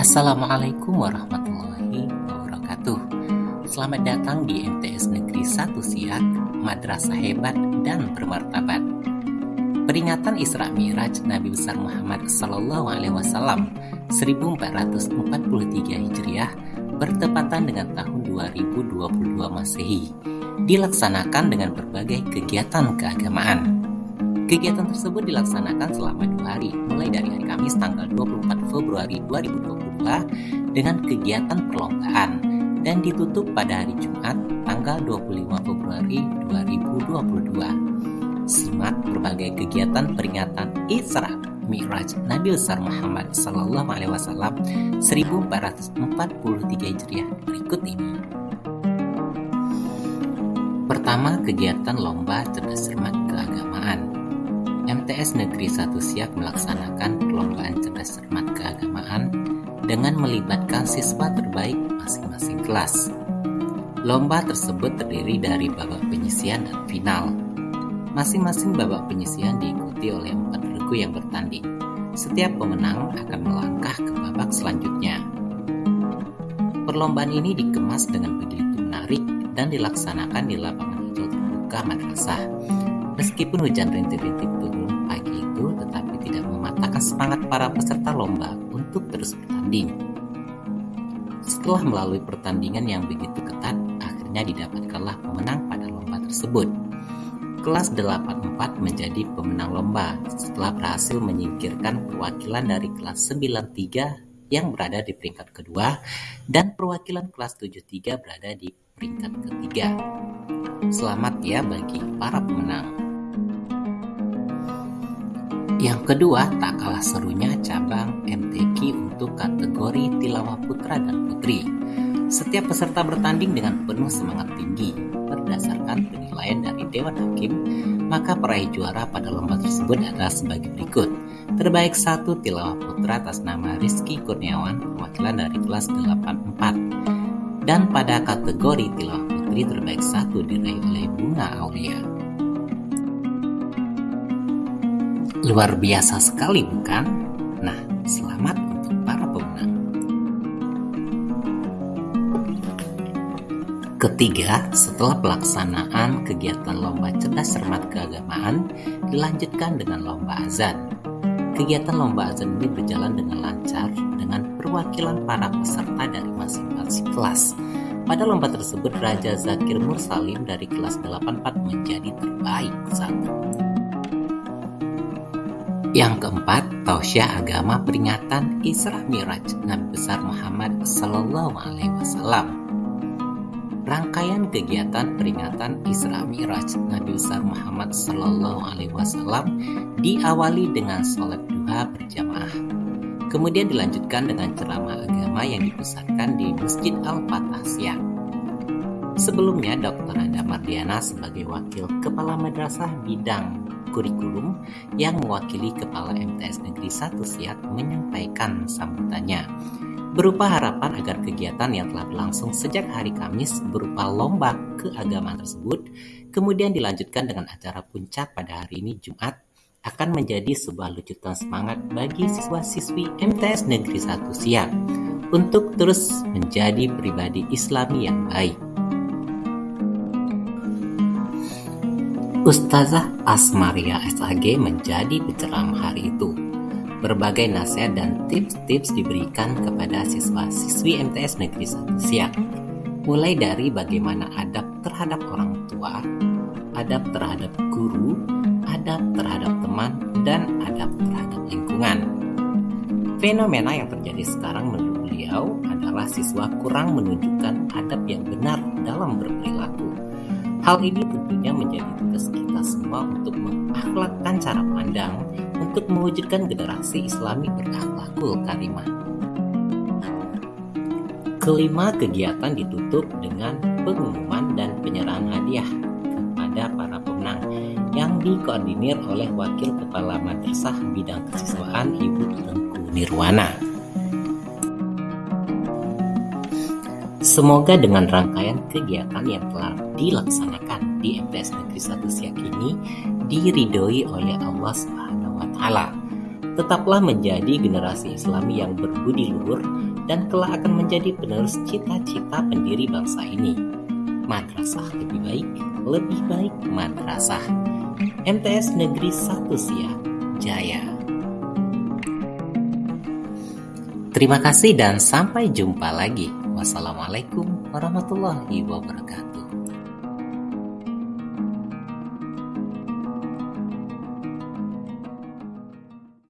Assalamualaikum warahmatullahi wabarakatuh Selamat datang di MTS Negeri 1 Siak Madrasah Hebat dan Bermartabat Peringatan Isra Miraj Nabi besar Muhammad Sallallahu Alaihi Wasallam 1443 Hijriah bertepatan dengan tahun 2022 Masehi dilaksanakan dengan berbagai kegiatan keagamaan. Kegiatan tersebut dilaksanakan selama dua hari, mulai dari Kamis tanggal 24 Februari 2022 dengan kegiatan perlombaan dan ditutup pada hari Jumat tanggal 25 Februari 2022. Simak berbagai kegiatan peringatan Isra Mi'raj Nabi besar Muhammad Sallallahu Alaihi Wasallam 1443 Hijriah berikut ini. Pertama, kegiatan lomba cerdas cermat keagamaan. MTS Negeri 1 Siak melaksanakan perlombaan cerdas cermat keagamaan dengan melibatkan siswa terbaik masing-masing kelas. Lomba tersebut terdiri dari babak penyisian dan final. Masing-masing babak penyisian diikuti oleh empat regu yang bertanding. Setiap pemenang akan melangkah ke babak selanjutnya. Perlombaan ini dikemas dengan begitu menarik dan dilaksanakan di lapangan hijau terbuka madrasah. Meskipun hujan rintik-rintik turun semangat para peserta lomba untuk terus bertanding. Setelah melalui pertandingan yang begitu ketat, akhirnya didapatkanlah pemenang pada lomba tersebut. Kelas 84 menjadi pemenang lomba setelah berhasil menyingkirkan perwakilan dari kelas 93 yang berada di peringkat kedua dan perwakilan kelas 73 berada di peringkat ketiga. Selamat ya bagi para pemenang. Yang kedua, tak kalah serunya cabang MTQ untuk kategori tilawah putra dan putri. Setiap peserta bertanding dengan penuh semangat tinggi. Berdasarkan penilaian dari Dewan Hakim, maka peraih juara pada lomba tersebut adalah sebagai berikut. Terbaik satu tilawah putra atas nama Rizky Kurniawan, perwakilan dari kelas 84. Dan pada kategori tilawah putri terbaik satu diraih oleh Bunga Aulia. Luar biasa sekali bukan? Nah, selamat untuk para pemenang. Ketiga, setelah pelaksanaan kegiatan lomba cerdas cermat keagamaan dilanjutkan dengan lomba azan. Kegiatan lomba azan ini berjalan dengan lancar dengan perwakilan para peserta dari masing-masing kelas. Pada lomba tersebut, Raja Zakir Mursalim dari kelas 84 menjadi terbaik satu. Yang keempat, tausiah agama peringatan Isra Miraj Nabi besar Muhammad Sallallahu Alaihi Wasallam. Rangkaian kegiatan peringatan Isra Miraj Nabi besar Muhammad Sallallahu Alaihi Wasallam diawali dengan sholat duha berjamaah. Kemudian dilanjutkan dengan ceramah agama yang dipusatkan di Masjid Al-Fatah Siak. Sebelumnya, Dr. Anda Mardiana sebagai Wakil Kepala Madrasah Bidang kurikulum yang mewakili Kepala MTS Negeri 1 Siak menyampaikan sambutannya berupa harapan agar kegiatan yang telah berlangsung sejak hari Kamis berupa lomba keagamaan tersebut kemudian dilanjutkan dengan acara puncak pada hari ini Jumat akan menjadi sebuah lucutan semangat bagi siswa-siswi MTS Negeri 1 Siak untuk terus menjadi pribadi Islami yang baik. Ustazah Asmaria SAG menjadi penceramah hari itu. Berbagai nasihat dan tips-tips diberikan kepada siswa-siswi MTS Negeri 1 Siak. Mulai dari bagaimana adab terhadap orang tua, adab terhadap guru, adab terhadap teman, dan adab terhadap lingkungan. Fenomena yang terjadi sekarang menurut beliau adalah siswa kurang menunjukkan adab yang benar dalam berperilaku Hal ini tentunya menjadi tugas kita semua untuk mengakhlakkan cara pandang untuk mewujudkan generasi Islami berakhlakul karimah. Kelima, kegiatan ditutup dengan pengumuman dan penyerahan hadiah kepada para pemenang yang dikoordinir oleh Wakil Kepala Madrasah Bidang Kesiswaan Ibu Tengku Nirwana. Semoga dengan rangkaian kegiatan yang telah dilaksanakan di MTS Negeri 1 Siak ini diridhoi oleh Allah Subhanahu wa taala. Tetaplah menjadi generasi Islami yang berbudi luhur dan kelak akan menjadi penerus cita-cita pendiri bangsa ini. Madrasah lebih baik, lebih baik madrasah. MTS Negeri 1 Siak, Jaya. Terima kasih dan sampai jumpa lagi. Wassalamualaikum warahmatullahi wabarakatuh.